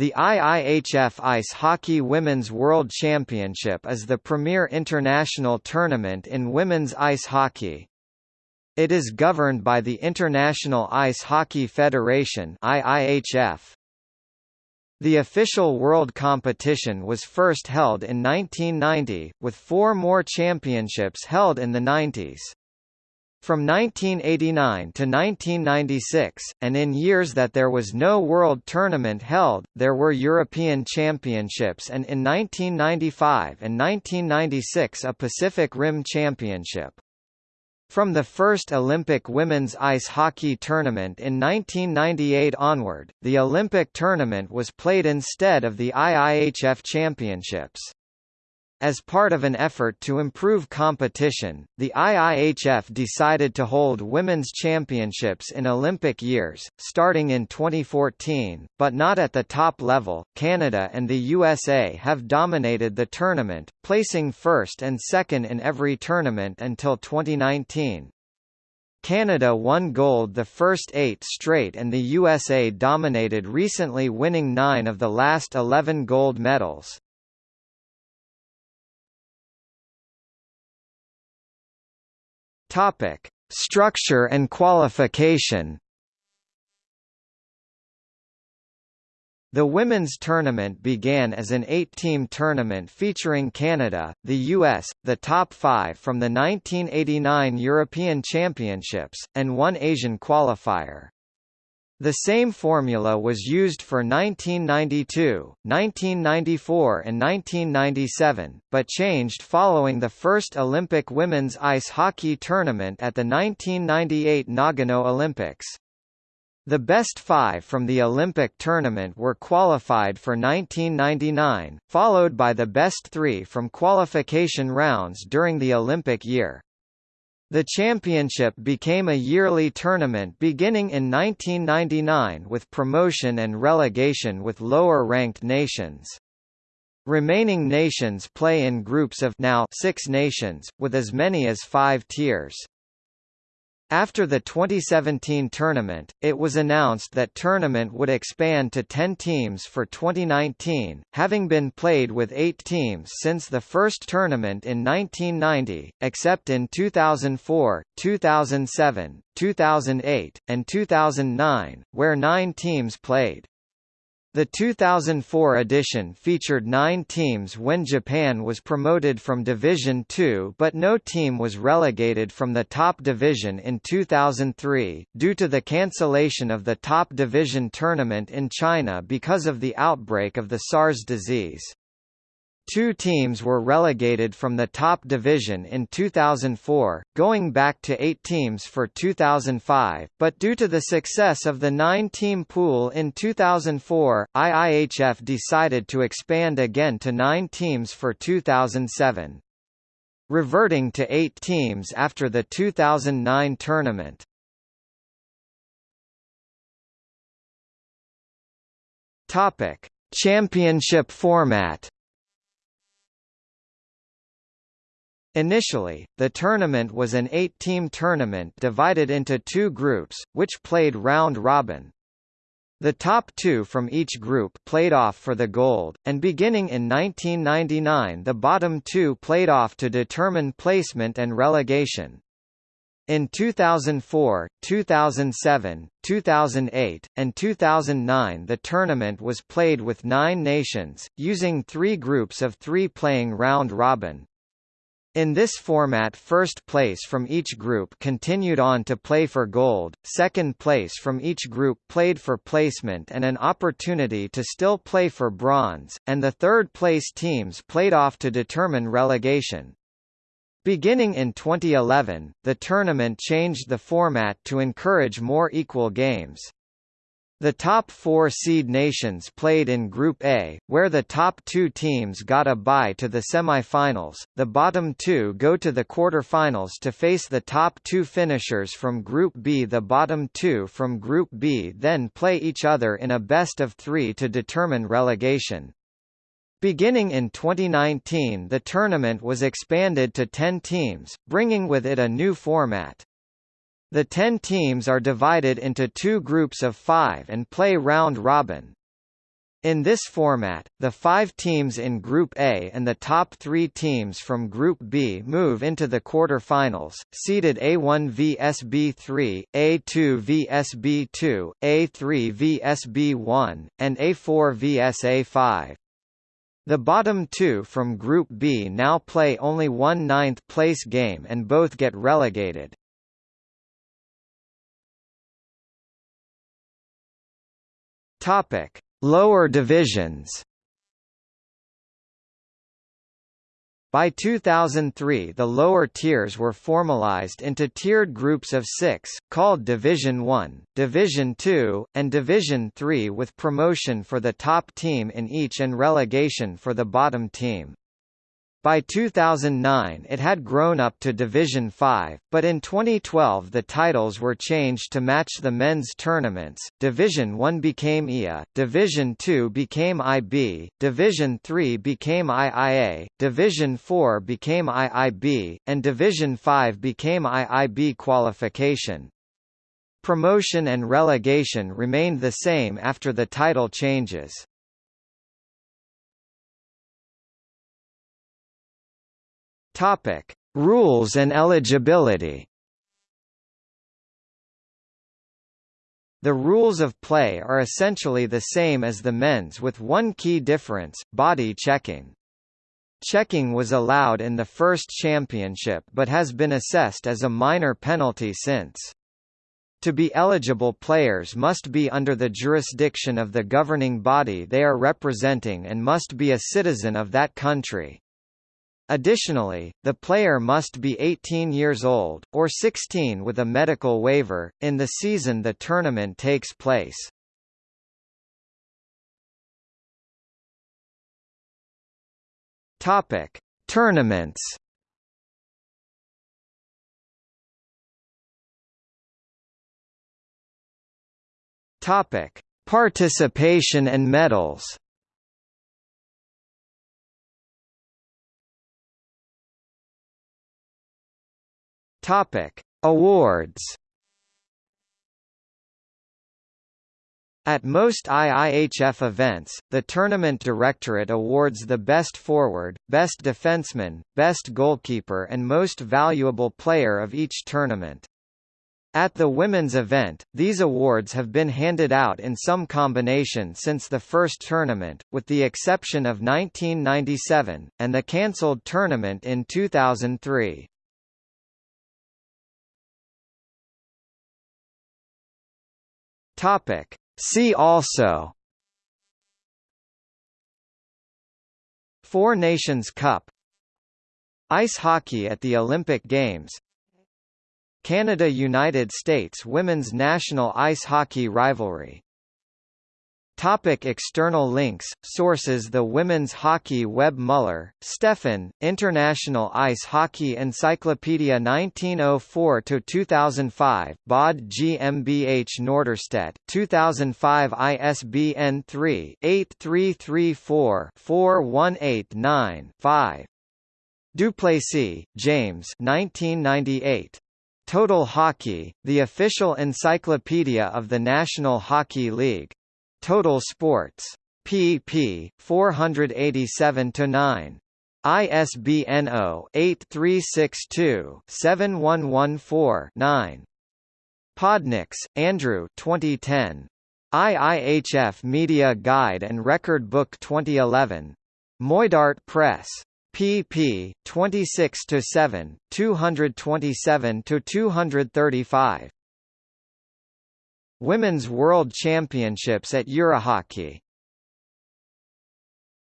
The IIHF Ice Hockey Women's World Championship is the premier international tournament in women's ice hockey. It is governed by the International Ice Hockey Federation IIHF. The official world competition was first held in 1990, with four more championships held in the 90s. From 1989 to 1996, and in years that there was no World Tournament held, there were European Championships and in 1995 and 1996 a Pacific Rim Championship. From the first Olympic women's ice hockey tournament in 1998 onward, the Olympic tournament was played instead of the IIHF Championships. As part of an effort to improve competition, the IIHF decided to hold women's championships in Olympic years, starting in 2014, but not at the top level. Canada and the USA have dominated the tournament, placing first and second in every tournament until 2019. Canada won gold the first eight straight and the USA dominated recently winning nine of the last 11 gold medals. Topic: Structure and qualification. The women's tournament began as an eight-team tournament featuring Canada, the US, the top five from the 1989 European Championships, and one Asian qualifier. The same formula was used for 1992, 1994 and 1997, but changed following the first Olympic women's ice hockey tournament at the 1998 Nagano Olympics. The best five from the Olympic tournament were qualified for 1999, followed by the best three from qualification rounds during the Olympic year. The championship became a yearly tournament beginning in 1999 with promotion and relegation with lower-ranked nations. Remaining nations play in groups of now six nations, with as many as five tiers. After the 2017 tournament, it was announced that tournament would expand to 10 teams for 2019, having been played with 8 teams since the first tournament in 1990, except in 2004, 2007, 2008, and 2009, where 9 teams played. The 2004 edition featured nine teams when Japan was promoted from Division Two but no team was relegated from the top division in 2003, due to the cancellation of the top division tournament in China because of the outbreak of the SARS disease. Two teams were relegated from the top division in 2004, going back to eight teams for 2005, but due to the success of the nine-team pool in 2004, IIHF decided to expand again to nine teams for 2007. Reverting to eight teams after the 2009 tournament. Topic: Championship format Initially, the tournament was an eight-team tournament divided into two groups, which played round-robin. The top two from each group played off for the gold, and beginning in 1999 the bottom two played off to determine placement and relegation. In 2004, 2007, 2008, and 2009 the tournament was played with nine nations, using three groups of three playing round-robin. In this format first place from each group continued on to play for gold, second place from each group played for placement and an opportunity to still play for bronze, and the third place teams played off to determine relegation. Beginning in 2011, the tournament changed the format to encourage more equal games. The top four seed nations played in Group A, where the top two teams got a bye to the semi-finals. The bottom two go to the quarter-finals to face the top two finishers from Group B. The bottom two from Group B then play each other in a best of three to determine relegation. Beginning in 2019 the tournament was expanded to 10 teams, bringing with it a new format. The ten teams are divided into two groups of five and play round-robin. In this format, the five teams in Group A and the top three teams from Group B move into the quarter-finals, seeded A1 vs B3, A2 vs B2, A3 vs B1, and A4 vs A5. The bottom two from Group B now play only one ninth place game and both get relegated. Topic Lower divisions By 2003 the lower tiers were formalized into tiered groups of six, called Division 1, Division 2, and Division 3 with promotion for the top team in each and relegation for the bottom team. By 2009 it had grown up to Division 5, but in 2012 the titles were changed to match the men's tournaments. Division 1 became IA, Division 2 became IB, Division 3 became IIA, Division 4 became IIB, and Division 5 became IIB qualification. Promotion and relegation remained the same after the title changes. Topic: Rules and eligibility. The rules of play are essentially the same as the men's with one key difference, body checking. Checking was allowed in the first championship but has been assessed as a minor penalty since. To be eligible players must be under the jurisdiction of the governing body they are representing and must be a citizen of that country. Additionally, the player must be 18 years old, or 16 with a medical waiver, in the season the tournament takes place. Topic: Tournaments. Topic: Participation and medals. Topic: Awards. At most IIHF events, the tournament directorate awards the best forward, best defenseman, best goalkeeper and most valuable player of each tournament. At the women's event, these awards have been handed out in some combination since the first tournament, with the exception of 1997, and the cancelled tournament in 2003. Topic. See also Four Nations Cup Ice hockey at the Olympic Games Canada–United States women's national ice hockey rivalry Topic external links Sources The Women's Hockey Web Muller, Stefan, International Ice Hockey Encyclopedia 1904–2005 Bod GmbH Norderstedt 2005 ISBN 3-8334-4189-5 Duplacey, James 1998. Total Hockey, the official encyclopedia of the National Hockey League. Total Sports. pp. 487-9. ISBN 0-8362-7114-9. Podnieks, Andrew 2010. IIHF Media Guide and Record Book 2011. Moidart Press. pp. 26-7, 227-235. Women's World Championships at Eurohockey